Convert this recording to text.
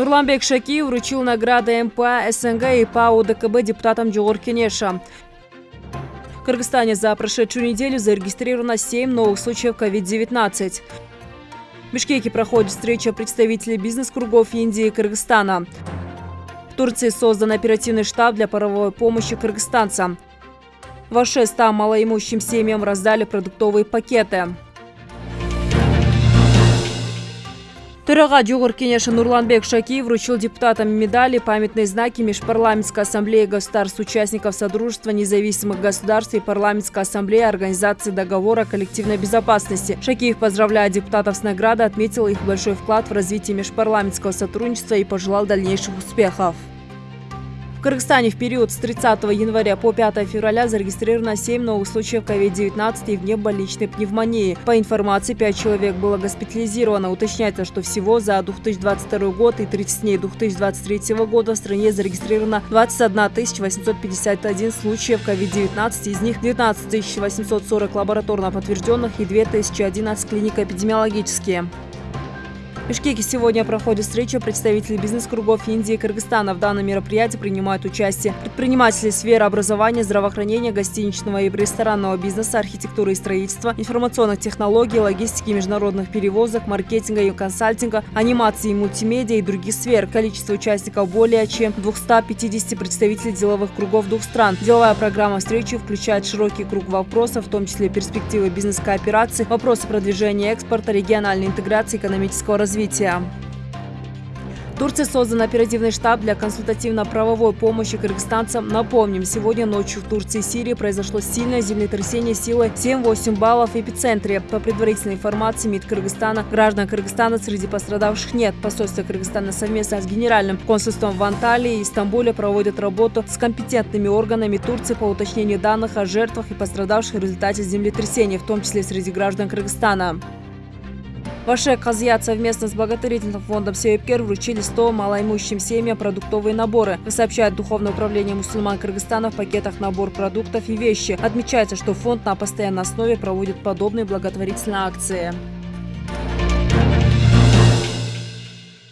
Нурланбек Шакиев вручил награды МПА, СНГ и ПАО ДКБ депутатам Джогор Кенеша. В Кыргызстане за прошедшую неделю зарегистрировано 7 новых случаев COVID-19. В Бишкеке проходит встреча представителей бизнес-кругов Индии и Кыргызстана. В Турции создан оперативный штаб для паровой помощи кыргызстанцам. В Аше 100 малоимущим семьям раздали продуктовые пакеты. Төрага Джугур Кенеша Нурланбек Шакиев вручил депутатам медали, памятные знаки Межпарламентской ассамблеи государств-участников Содружества независимых государств и Парламентской ассамблеи Организации договора коллективной безопасности. Шакиев, поздравляя депутатов с наградой, отметил их большой вклад в развитие межпарламентского сотрудничества и пожелал дальнейших успехов. В Кыргызстане в период с 30 января по 5 февраля зарегистрировано 7 новых случаев COVID-19 и внебольничной пневмонии. По информации, 5 человек было госпитализировано. Уточняется, что всего за 2022 год и 30 дней 2023 года в стране зарегистрировано 21 851 случаев COVID-19, из них 19 840 лабораторно подтвержденных и 2011 клинико-эпидемиологические. Бишкеке сегодня проходит встреча представителей бизнес-кругов Индии и Кыргызстана. В данном мероприятии принимают участие предприниматели сферы образования, здравоохранения, гостиничного и ресторанного бизнеса, архитектуры и строительства, информационных технологий, логистики, международных перевозок, маркетинга и консалтинга, анимации и мультимедиа и других сфер. Количество участников более чем 250 представителей деловых кругов двух стран. Деловая программа встречи включает широкий круг вопросов, в том числе перспективы бизнес-кооперации, вопросы продвижения экспорта, региональной интеграции, экономического развития развития. В Турции создан оперативный штаб для консультативно-правовой помощи кыргызстанцам. Напомним, сегодня ночью в Турции и Сирии произошло сильное землетрясение силой 7-8 баллов в эпицентре. По предварительной информации МИД Кыргызстана, граждан Кыргызстана среди пострадавших нет. Посольство Кыргызстана совместно с Генеральным консульством в Анталии и Стамбуле проводят работу с компетентными органами Турции по уточнению данных о жертвах и пострадавших в результате землетрясения, в том числе среди граждан Кыргызстана. Ваше Казьят совместно с благотворительным фондом Сеепкер вручили 100 малоимущим семьям продуктовые наборы. Сообщает Духовное управление мусульман Кыргызстана в пакетах набор продуктов и вещи. Отмечается, что фонд на постоянной основе проводит подобные благотворительные акции.